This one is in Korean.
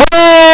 오!